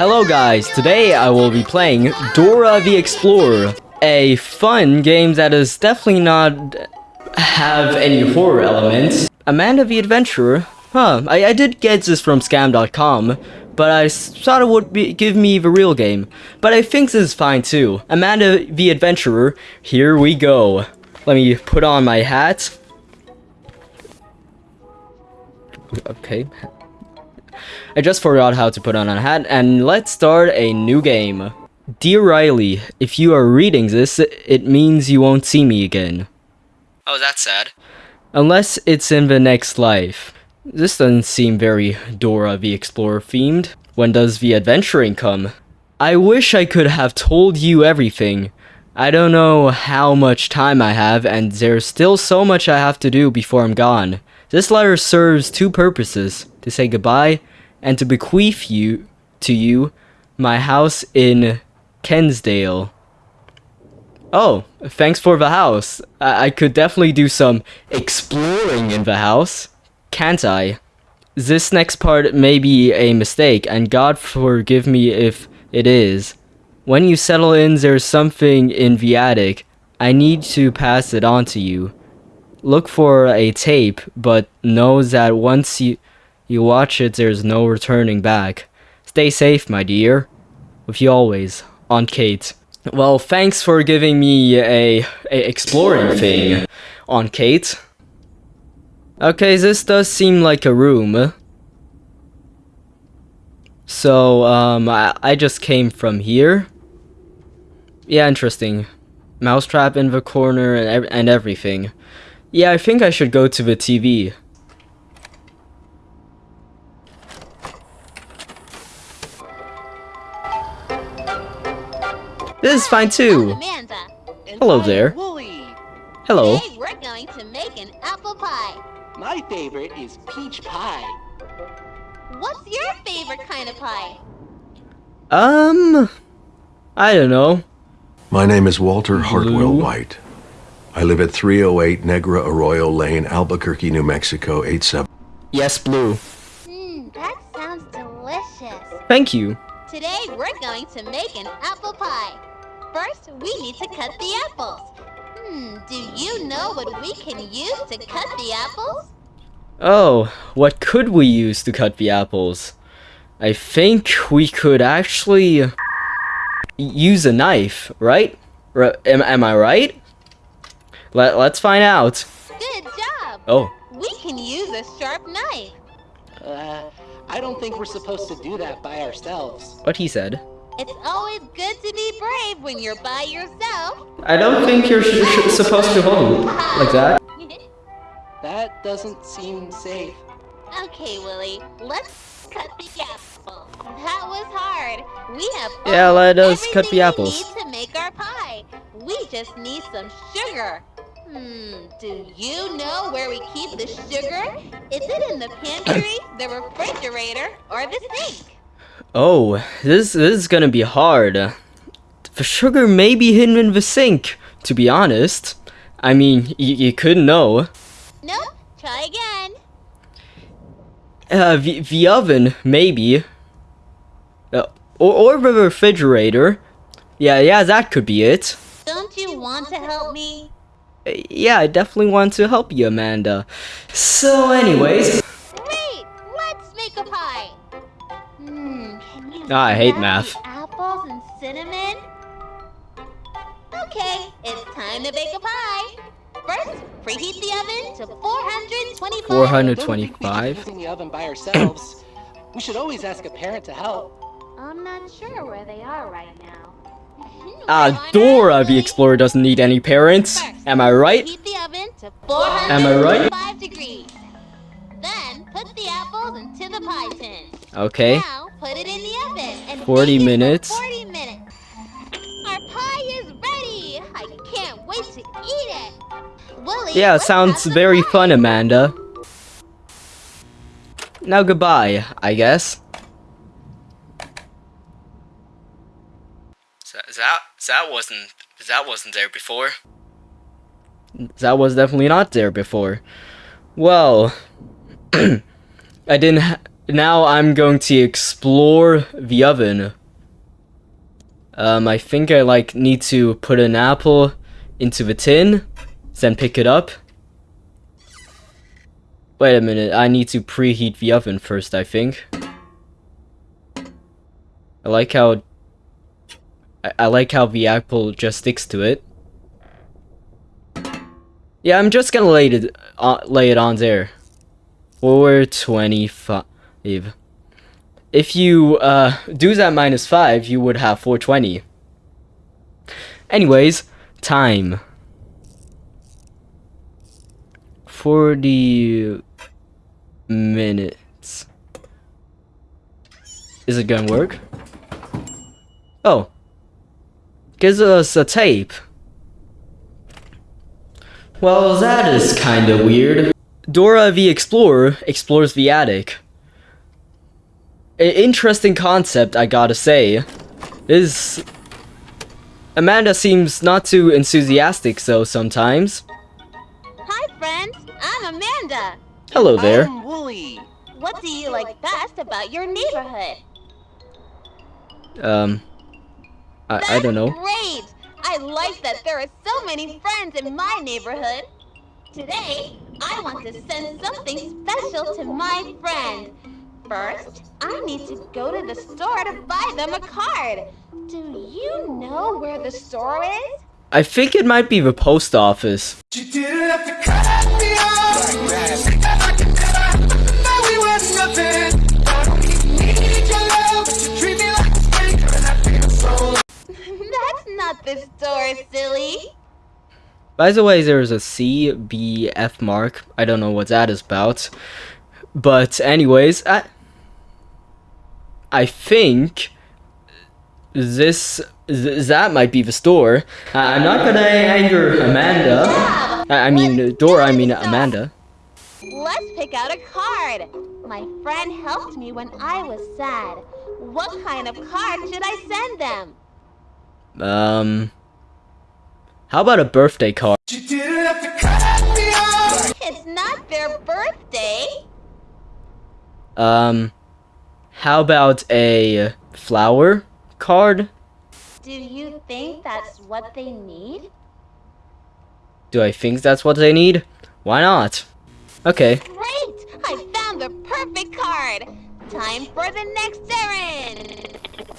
Hello guys, today I will be playing Dora the Explorer, a fun game that is definitely not have any horror elements. Amanda the Adventurer, huh, I, I did get this from scam.com, but I thought it would be, give me the real game. But I think this is fine too. Amanda the Adventurer, here we go. Let me put on my hat. Okay. I just forgot how to put on a hat, and let's start a new game. Dear Riley, if you are reading this, it means you won't see me again. Oh, that's sad. Unless it's in the next life. This doesn't seem very Dora the Explorer themed. When does the adventuring come? I wish I could have told you everything. I don't know how much time I have, and there's still so much I have to do before I'm gone. This letter serves two purposes, to say goodbye, and to bequeath you to you my house in Kensdale. Oh, thanks for the house. I, I could definitely do some exploring in the house, can't I? This next part may be a mistake, and God forgive me if it is. When you settle in, there's something in the attic. I need to pass it on to you. Look for a tape, but know that once you, you watch it, there's no returning back. Stay safe, my dear. With you always, Aunt Kate. Well, thanks for giving me a, a exploring thing Aunt Kate. Okay, this does seem like a room. So, um, I, I just came from here. Yeah, interesting. Mousetrap in the corner and, and everything. Yeah, I think I should go to the TV. This is fine too. Amanda. Hello there. Wooly. Hello. Today we're going to make an apple pie. My favorite is peach pie. What's your favorite kind of pie? Um, I don't know. My name is Walter Hartwell White. I live at 308 Negra Arroyo Lane, Albuquerque, New Mexico, 87. Yes, blue. Mmm, that sounds delicious. Thank you. Today we're going to make an apple pie. First, we need to cut the apples. Hmm, do you know what we can use to cut the apples? Oh, what could we use to cut the apples? I think we could actually use a knife, right? R am, am I right? Let, let's find out. Good job! Oh, We can use a sharp knife. Uh, I don't think we're supposed to do that by ourselves. what he said. It's always good to be brave when you're by yourself. I don't think you're sh sh supposed to hold it like that. That doesn't seem safe. okay, Wooly, let's cut the apple. That was hard. We have Yeah, let us everything cut the apples. we need to make our pie. We just need some sugar. Hmm, do you know where we keep the sugar? Is it in the pantry, the refrigerator, or the sink? Oh, this, this is gonna be hard. The sugar may be hidden in the sink, to be honest. I mean, you couldn't know. No, try again. Uh, the, the oven, maybe. Uh, or, or the refrigerator. Yeah, yeah, that could be it. Don't you want to help me? Uh, Yeah, I definitely want to help you, Amanda. So, anyways. Great! Let's make a pie! Can you Ah, I hate math. Apples and cinnamon? Okay, it's time to bake a pie! First, preheat the oven to 425 Four I hundred don't think we should the oven by ourselves. we should always ask a parent to help. I'm not sure where they are right now. Ah, Dora the Explorer doesn't need any parents. Am I right? Heat the oven to Am I right? 425 degrees. Then put the apples into the pie tin. Okay. Now put it in the oven and 40 bake it for minutes. 40 minutes. Our pie is ready. I can't wait to eat it. Willie, Yeah, sounds very pie. fun, Amanda. Now goodbye, I guess. That that wasn't that wasn't there before. That was definitely not there before. Well, I didn't. Now I'm going to explore the oven. Um, I think I like need to put an apple into the tin, then pick it up. Wait a minute, I need to preheat the oven first, I think. I like how I, I like how the apple just sticks to it. Yeah, I'm just gonna lay it uh, lay it on there. 425. If you uh, do that minus 5, you would have 420. Anyways, time. 40 minutes. Is it gonna work? Oh. Gives us a tape. Well, that is kinda weird. Dora the Explorer explores the attic. A interesting concept, I gotta say. Is... Amanda seems not too enthusiastic so sometimes. Hi, friends. I'm Amanda. Hello there. I'm Wooly. What do you like best about your neighborhood? Um... I, I don't know. Great! I like that there are so many friends in my neighborhood. Today, I want to send something special to my friend. First, I need to go to the store to buy them a card. Do you know where the store is? I think it might be the post office. You didn't have to cut me off. Now we were nothing. I don't even need your love, but you treat me like a stranger, and I feel so. That's not the store, silly. By the way, there's a CBF mark. I don't know what that is about. But anyways, I I think this th that might be the store. Uh, I'm not gonna anger Amanda. I, I mean Dora. I mean Amanda. Let's pick out a card. My friend helped me when I was sad. What kind of card should I send them? Um, how about a birthday card? You didn't have to cut me off. It's not their birthday. Um, how about a flower card? Do you think that's what they need? Do I think that's what they need? Why not? Okay. Great! I found the perfect card! Time for the next errand!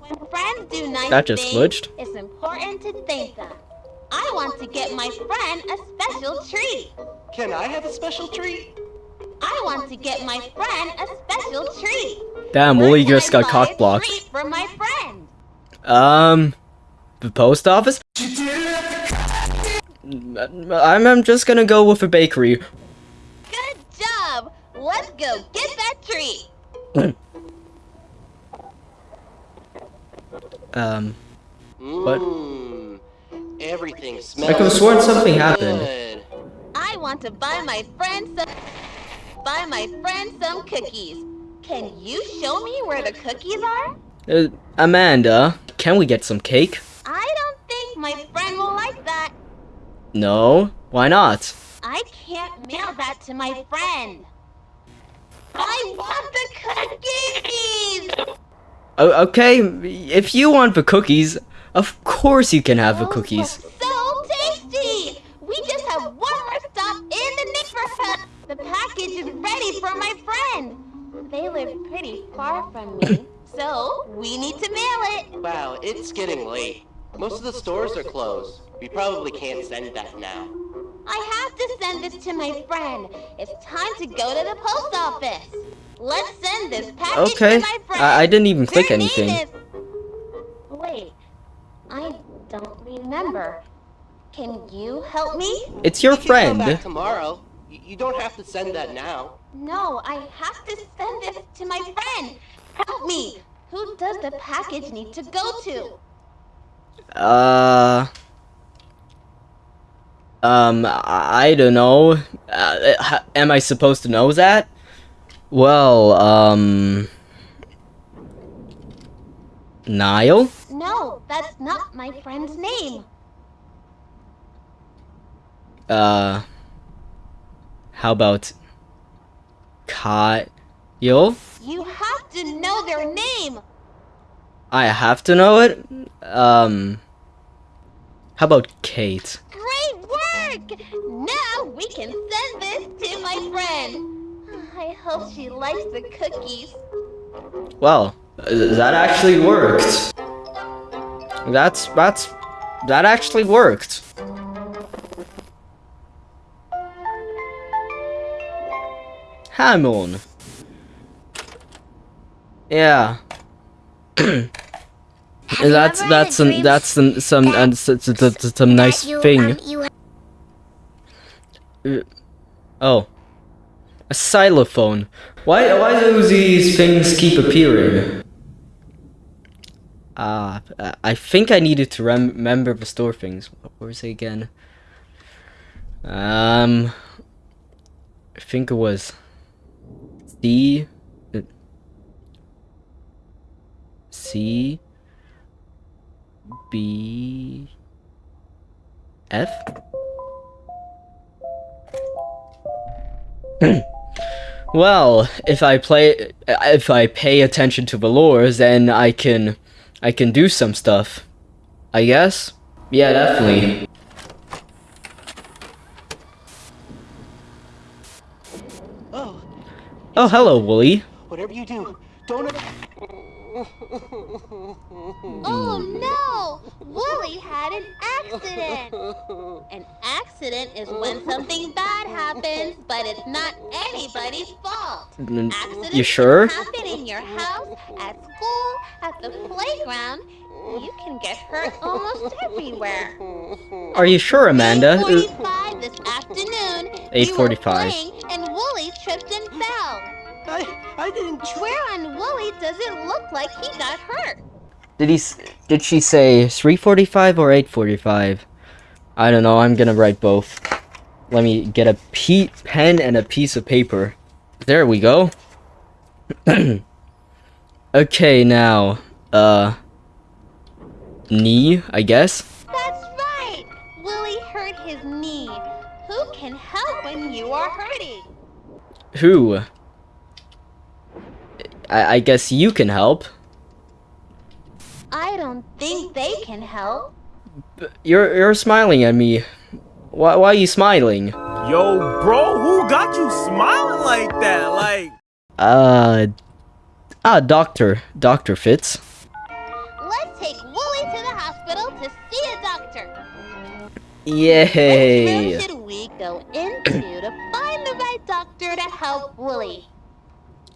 When friends do nice That just things, glitched. it's important to thank them. I want to get my friend a special treat. Can I have a special treat? I want to get my friend a special treat. Damn, Where Wooly can just got buy cock blocked. for my friend. Um, the post office? You didn't have to cut I'm, I'm just gonna go with a bakery. Good job! Let's go get that treat. Um, What? Mmm. Everything smells. I could've sworn something so happened. I want to buy my friend some buy my friend some cookies. Can you show me where the cookies are? uh, Amanda, can we get some cake? I don't think my friend will like that. No? Why not? I can't mail that to my friend. I want the cookies! O- okay, if you want the cookies, of course you can have the cookies. Ready my friend. They live pretty far from me, so we need to mail it. Wow, it's getting late. Most of the stores are closed. We probably can't send that now. I have to send this to my friend. It's time to go to the post office. Let's send this package Okay, to my friend. I, I didn't even click Their anything. is- Wait, I don't remember. Can you help me? It's your We come friend. back tomorrow. Y- You don't have to send that now. No, I have to send this to my friend. Help me. Who does the package need to go to? Uh. Um, I I don't know. Uh, am I supposed to know that? Well, um. Niall? No, that's not my friend's name. Uh. How about. Yo, You have to know their name. I have to know it. Um, how about Kate? Great work! Now we can send this to my friend. I hope she likes the cookies. Well, that actually worked. That's that's that actually worked. Hamon. Yeah. that's that's that's some some that- and some, some, some, some nice you, thing. um, you Oh. A xylophone. Why why do these things keep appearing? Ah, uh, I think I needed to rem remember the store things. What was it again? Um, I think it was C. uh, C. B. F. Well, if I play, if I pay attention to the lures, then I can, I can do some stuff. I guess. Yeah, definitely. Oh, Oh, hello, Wooly. whatever you do, don't. Oh no! Wooly had an accident! An accident is when something bad happens, but it's not anybody's fault. Accidents You sure? happen in your house, at school, at the playground. You can get hurt almost everywhere. Are you sure, Amanda? Uh, 8:45 this afternoon. You were 8:45. playing and Wooly tripped and fell. I, I didn't. Where on Wooly does it look like he got hurt? Did he? Did she say 3:45 or 8:45? I don't know. I'm gonna write both. Let me get a pe- pen and a piece of paper. There we go. okay, now, uh, knee, I guess. That's right! Wooly hurt his knee. Who can help when you are hurting? Who? I, I guess you can help. I don't think they can help. You're you're smiling at me. Why why are you smiling? Yo, bro, who got you smiling like that? Like, Uh, ah, doctor, Doctor Fitz. Yay! Which room should we go into to find the right doctor to help Wooly?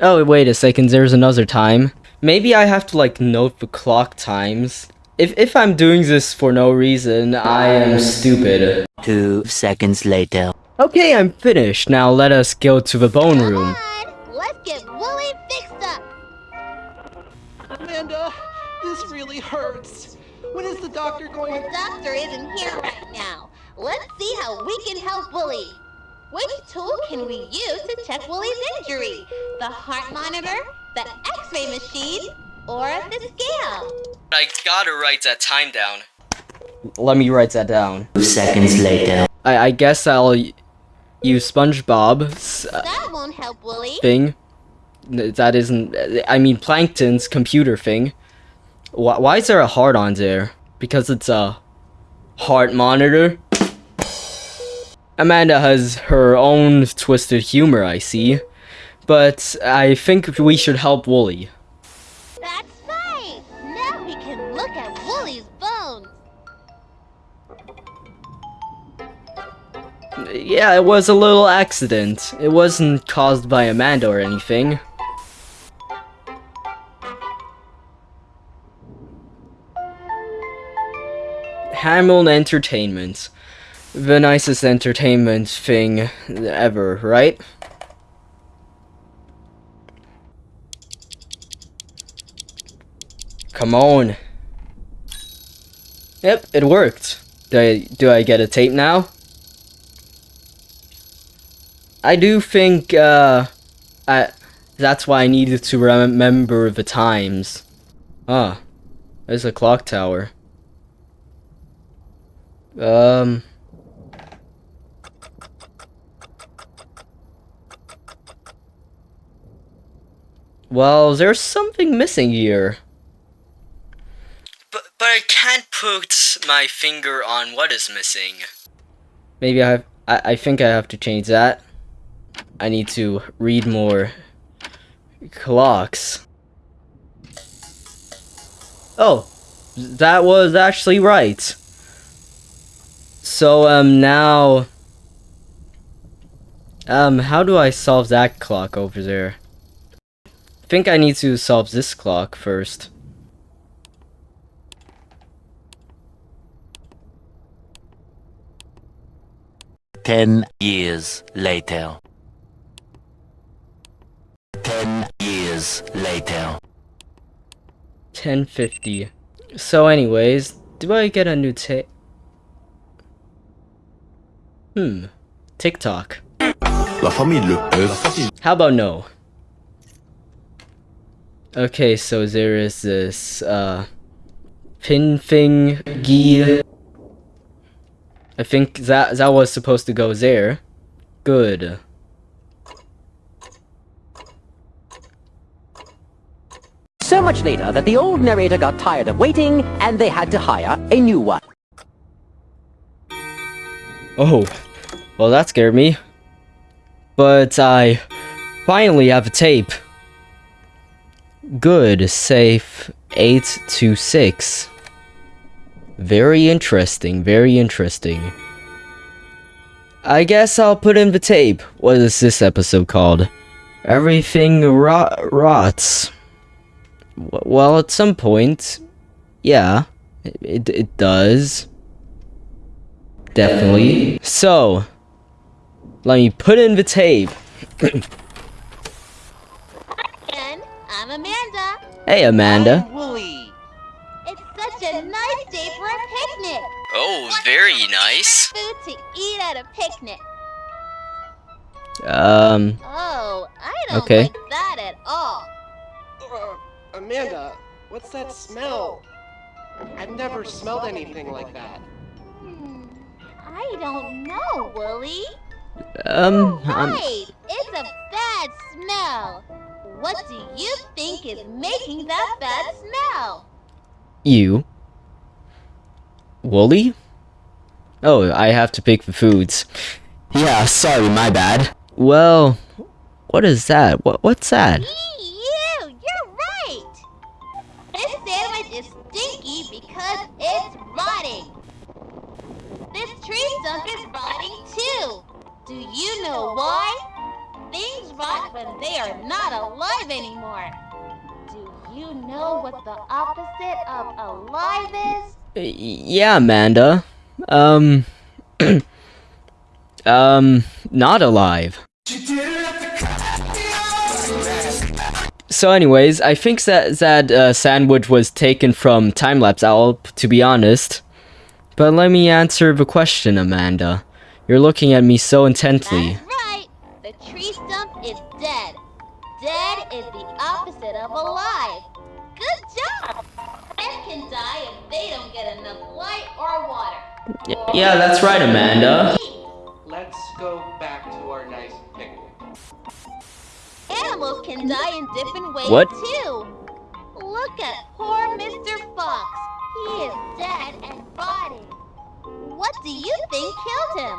Oh, wait a second, there's another time. Maybe I have to, like, note the clock times. If, if I'm doing this for no reason, I am stupid. Two seconds later. Okay, I'm finished. Now let us go to the bone Come room. on, let's get Wooly fixed up. Amanda, this really hurts. When is the doctor going The doctor isn't here right now. Let's see how we can help Wooly. Which tool can we use to check Wooly's injury? The heart monitor, the x-ray machine, or the scale? I gotta write that time down. Let me write that down. Two seconds later. I, I guess I'll use SpongeBob's uh, That won't help Wooly. thing. That isn't. I mean, Plankton's computer thing. Why, why is there a heart on there? Because it's a heart monitor. Amanda has her own twisted humor, I see. But I think we should help Wooly. That's right. Now we can look at Wooly's bones. Yeah, it was a little accident. It wasn't caused by Amanda or anything. Hamilton Entertainment. The nicest entertainment thing ever, right? Come on. Yep, it worked. Do I, do I get a tape now? I do think, uh, I, that's why I needed to remember the times. Ah, there's a clock tower. Um. Well, there's something missing here. But but I can't put my finger on what is missing. Maybe I have I, I think I have to change that. I need to read more clocks. Oh, that was actually right. So um now um how do I solve that clock over there? I think I need to solve this clock first. Ten years later. Ten years later. 1050. So anyways, do I get a new ta- Hmm. TikTok. La famille Le Peuf. How about no? Okay, so there is this, uh, Pinfing Gi. I think that that was supposed to go there. Good. So much later that the old narrator got tired of waiting and they had to hire a new one. Oh, well that scared me. But I finally have a tape. Good, safe 8 to 6. Very interesting, very interesting. I guess I'll put in the tape. What is this episode called? Everything rot rots. W- Well, at some point, yeah, it, it, it does. Definitely. So, let me put in the tape. And I'm Amanda. Hey, Amanda. I'm Wooly. It's such a nice day for a picnic. Oh, very nice. Food to eat at a picnic. Um, Oh, I don't Okay. like that at all. Uh, Amanda, what's that smell? I've never smelled anything like that. I don't know, Wooly. um, um, Right, it's a bad smell. What do you think is making that bad smell? you. Wooly? Oh, I have to pick the foods. Yeah, sorry, my bad. Well, what is that? What what's that? Eee, is rotting too. Do you know why? Things rot when they are not alive anymore. Do you know what the opposite of alive is? Yeah, Amanda. Um, um, not alive. So, anyways, I think that that uh, sandwich was taken from Timelapse Owl, to be honest. But let me answer the question, Amanda. You're looking at me so intently. That's right. The tree stump is dead. Dead is the opposite of alive. Good job. Plants can die if they don't get enough light or water. Y- yeah, that's right, Amanda. Let's go back to our nice picnic. Animals can die in different ways What? too. Look at poor Mr. Fox. He is dead and rotting. What do you think killed him?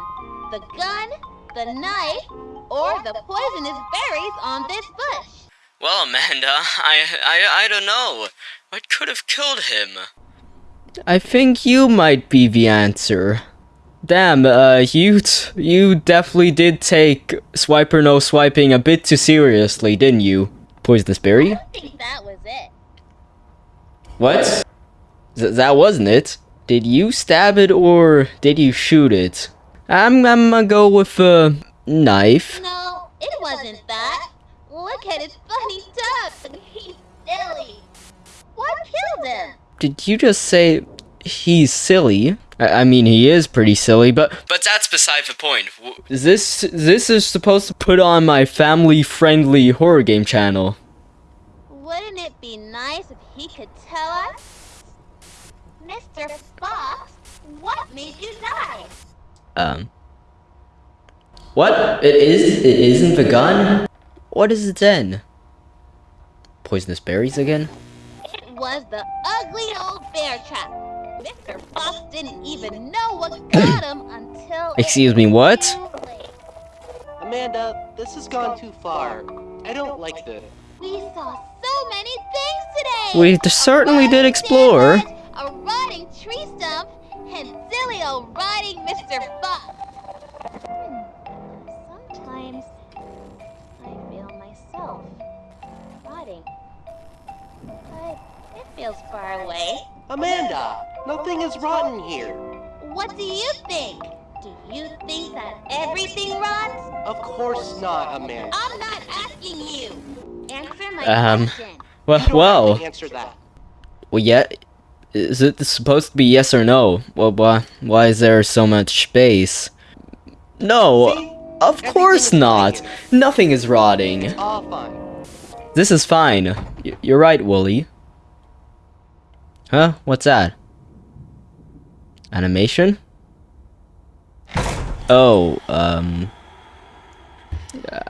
The gun, the knife, or the poisonous berries on this bush? Well, Amanda, I, I, I don't know. What could have killed him? I think you might be the answer. Damn, uh, you, t- you definitely did take Swiper No Swiping a bit too seriously, didn't you? Poisonous berry? I think that was it. What? Th- that wasn't it. Did you stab it or did you shoot it? I'm, I'm gonna go with a knife. No, it wasn't that. Look at his funny tongue. He's silly. What killed him? Did you just say he's silly? I, I mean, he is pretty silly, but but that's beside the point. W- This this is supposed to put on my family-friendly horror game channel. Wouldn't it be nice if he could tell us? Mr. Fox, what made you die? Um. What? It is. It isn't the gun. What is it then? Poisonous berries again? It was the ugly old bear trap. Mr. Fox didn't even know what got him until. Excuse me, what? was too late. Amanda, this has gone too far. I don't like this. We saw so many things today. We certainly did explore. sandwich, A rotting tree stump, and silly old rotting Mr. Fox. Sometimes I feel myself rotting, but it feels far away. Amanda, nothing is rotten here. What do you think? Do you think that everything rots? Of course not, Amanda. I'm not asking you. Answer my Um, question. Well, well, have answer that. well, yeah. Is it supposed to be yes or no? Well, why, why is there so much space? No, See? of Everything course not. Nothing is rotting. All fine. This is fine. Y- you're right, Wooly. Huh? What's that? Animation? Oh, um.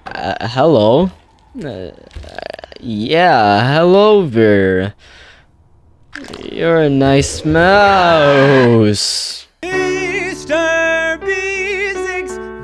Uh, hello? Uh, yeah, hello there. You're a nice mouse. Mr. B6,